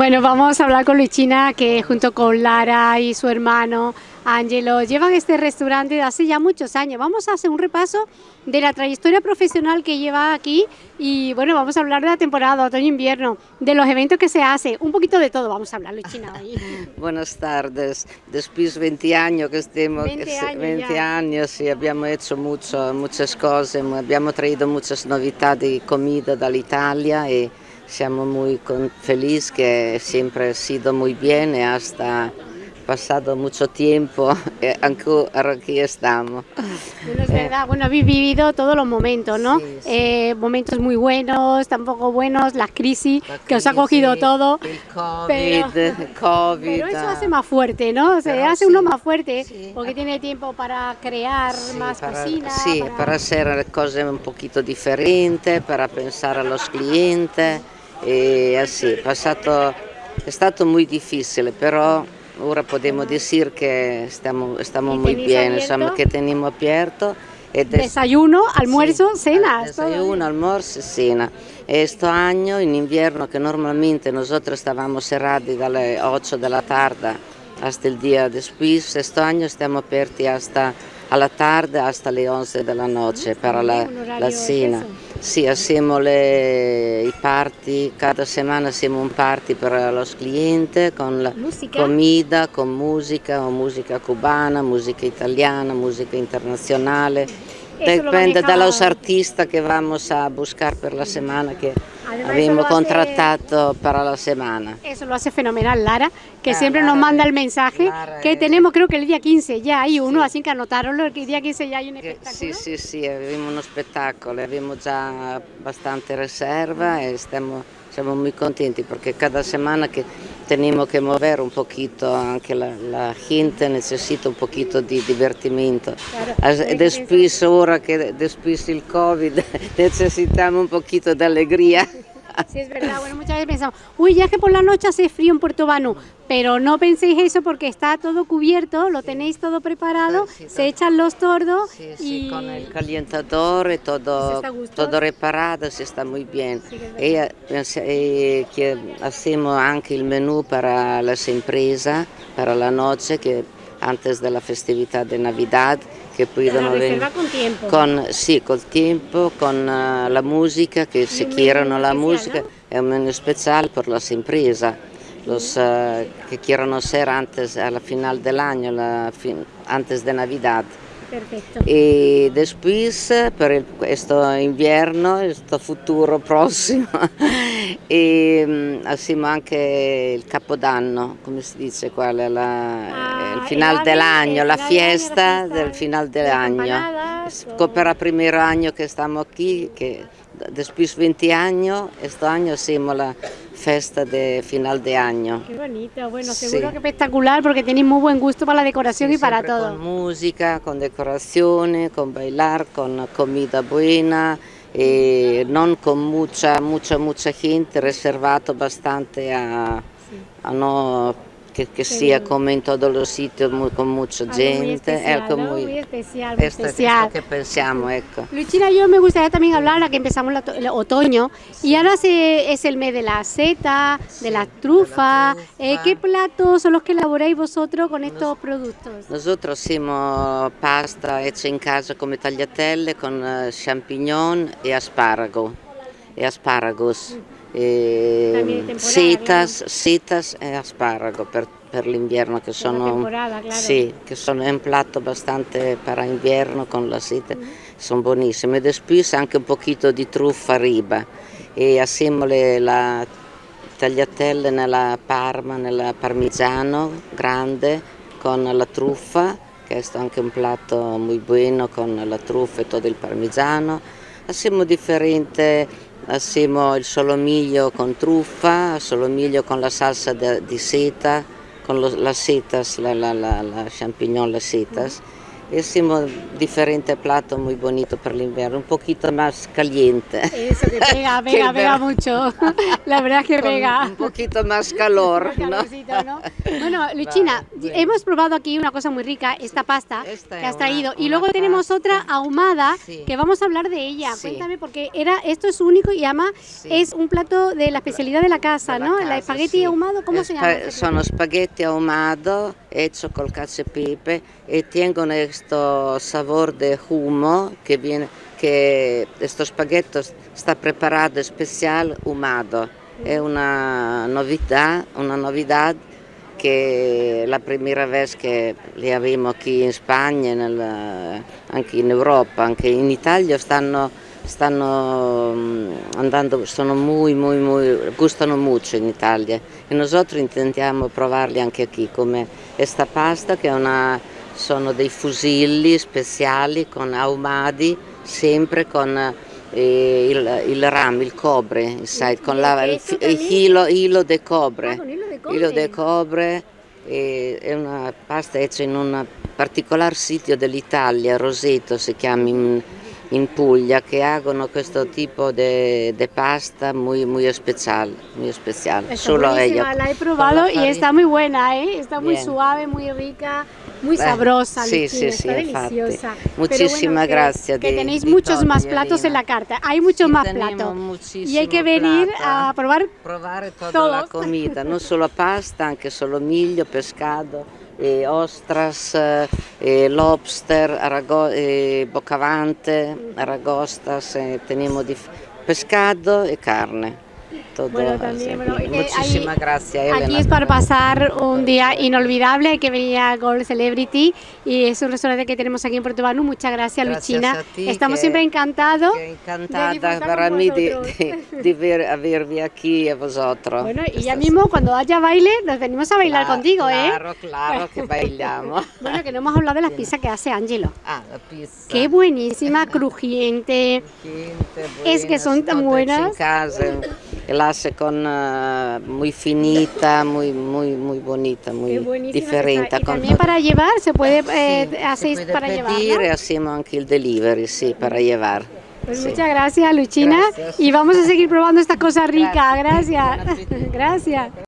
Bueno, vamos a hablar con Luchina, que junto con Lara y su hermano Angelo llevan este restaurante de hace ya muchos años. Vamos a hacer un repaso de la trayectoria profesional que lleva aquí y bueno, vamos a hablar de la temporada otoño-invierno, de los eventos que se hace, un poquito de todo vamos a hablar, Luchina. Buenas tardes, después de 20 años que estemos, 20 años, 20 ya. años y abbiamo hecho mucho, muchas cosas, abbiamo traído muchas novedades de comida dall'Italia y siamo muy felices que siempre ha sido muy bien y hasta pasado mucho tiempo y ancora aquí estamos. Bueno, es verdad, bueno, habéis vivido todos los momentos, ¿no? Sí, sí. Eh, momentos muy buenos, tampoco buenos, la crisis La que os ha crisis, cogido todo. El COVID, pero- COVID. Pero eso ah. hace más fuerte, ¿no? Se Pero hace sí, uno más fuerte sí. porque tiene tiempo para crear más para, cocina. sì, para- para hacer cose un poquito differenti, para pensare a los clientes E, eh, sì, passato, è stato molto difficile, però ora possiamo dire che stiamo, stiamo muy bien, insomma, che teniamo aperto. Ah, desayuno, almuerzo, sì, cena. Desayuno, almuerzo, cena. E questo anno, in inverno, che normalmente noi stavamo serrati dalle 8 della tarda al giorno dia después, questo anno stiamo aperti hasta alla tarda, fino alle 11 della notte per la, la cena. Sì, assieme ai party, cada settimana siamo un party per lo cliente con la musica. comida, con musica, o musica cubana, musica italiana, musica internazionale. Dipende dallo artista che vamos a buscar per la settimana che abbiamo contrattato para la semana. Eso lo hace fenomenal Lara, que Ah, siempre Lara nos manda el mensaje Lara que tenemos, creo que el día 15 ya hay uno, así que anotarlo, el día 15 ya hay un Che- espectáculo. Sì, sì, sì, abbiamo uno spettacolo, abbiamo già bastante riserva e stiamo, siamo muy contenti perché cada semana che tenemos que mover un poquito, anche la, la gente necessita un poquito di divertimento. Claro, hay que Después, ora che después il Covid, necesitamos un poquito de alegría. Sí, es verdad. Bueno, muchas veces pensamos, uy, ya que por la noche hace frío en Puerto Banú, pero no penséis eso porque está todo cubierto, lo tenéis todo preparado, Sí, sí, se todo. echan los tordos sì, y... con il calientatore Si todo, todo reparato, si sta muy bien. È E, eh, e che hacemos anche il menù per le imprese, per la noche, che antes della festività di Navidad, che la puedono reserva venire con tiempo. con, sì, col tempo, con eh, la musica, che se chiedono la musica, è un menù speciale per le imprese. Los eh, que quieran hacer antes, a la final del año, la fin- antes de Navidad. Perfetto. E Despuis per il, questo inverno, questo futuro prossimo, e mm, assieme anche il Capodanno, come si dice qua, la, ah, il final dell'anno, la, la, fiesta del final dell'anno. Scopera ecco. primo anno che stiamo qui, che The 20 anni e sto anno siamo la festa de final de año. Qué bonito, bueno, Sí. seguro que espectacular porque tenéis muy buen gusto para la decoración Sì, y para todo. Con musica, con decorazione, con bailar, con comida buena, e non con mucha, mucha, mucha gente, reservato bastante a, a no che, che sia bien. come in tutti i siti mu- con mucha Algo muy gente. especial, ecco, ¿no? muy- Muy especial, muy esto, especial. esto che pensiamo, ecco. Luchina, yo me gustaría también hablar, ahora que empezamos la el otoño, y ahora se, es el mes de la seta, de la trufa. trufa. Eh, ¿Qué platos son los que elaboráis vosotros con estos productos? Nosotros hacemos pasta hecha in casa come tagliatelle con eh, champignon e asparago e asparagos. E temporada, setas, setas e asparago per, per l'inverno che claro. sì, che sono un piatto bastante per inverno con la seta, sono buonissime. E después anche un pochino di truffa arriba e assieme la tagliatelle nella parma, nella parmigiano grande con la truffa, che è anche un piatto molto buono con la truffa e tutto il parmigiano. Hacemos differente, hacemos il solomiglio con truffa, solomiglio con la salsa de- di seta, con lo- las setas, la, la, la, la champignon, las setas. Hicimos diferente plato muy bonito para el invierno, un poquito más caliente. Eso, que pega, pega, pega mucho. La verdad es que Con pega. un poquito más calor, ¿no? calorcito, ¿no? Bueno, Luchina, bueno. hemos probado aquí una cosa muy rica, esta pasta Esta que has traído. una- y luego tenemos pasta. otra ahumada Sí. que vamos a hablar de ella. Sí. Cuéntame, porque era, esto es único y además Sí. es un plato de la especialidad de la casa, Della ¿no? El espagueti ahumado, ¿cómo Eh, se llama? spa- este Sono hechos col cacio e tienen este sabor de humo que viene que estos spaghettos está preparado especial ahumado. Es una novedad, una novedad que la primera vez que li abbiamo qui in Spagna, nel- anche in Europa, anche in Italia stanno, stanno mm, andando, sono muy, muy, muy, gustano mucho in Italia e nosotros intendiamo provarli anche qui come questa pasta che è una, sono dei fusilli speciali con ahumadi, sempre con eh, il, il rame, il cobre, sai, con la, il, il también? hilo, de cobre. Ah, hilo de cobre. È una pasta hecha in un particolare sito dell'Italia, Roseto si chiama in, in Puglia, che hanno questo tipo di pasta muy, muy special, muy special. Está Solo ellos. la he probado y está muy buena, ¿eh? Está muy Bien. suave, muy rica, muy Eh, sabrosa, sí, sí, sí, está deliciosa. Muchísimas que- gracias Que de- tenéis de muchos todo, más platos en la carta, hay muchos Sí, más platos. Y hay que venir a probar provare tutta Todos. la comida, non solo pasta, anche solo miglio, pescato, eh, ostras, eh, lobster, arago- eh, bocavante, aragostas, eh, tenemos di pescado e carne. Bueno, también, bueno, Muchísimas gracias, Elena. Aquí es para pasar un día inolvidable, hay que venir a Gold Celebrity y es un restaurante que tenemos aquí en Portobano. Muchas gracias, Gracias Luchina. ti, Estamos que- siempre encantados. Encantada para mí de, de, de ver, avervi aquí a vosotros. Bueno, y ya mismo cuando haya baile nos venimos a bailar Cla- contigo, ¿eh? Claro, claro que bailamos. Bueno, que no hemos hablado de las pizzas que hace Angelo. Ah, la pizza. Qué buenísima, crujiente. Gente, Es que son tan buenas. En casa, el hace con eh, muy finita, muy muy muy bonita, muy diferente. Y también para llevar, se puede, eh, si hacéis puede para llevar. pedir ¿no? e hacemos anche il delivery, sì, para llevar. Pues Sí. muchas gracias, Luchina. Gracias. Y vamos a seguir probando esta cosa rica. Gracias. Gracias.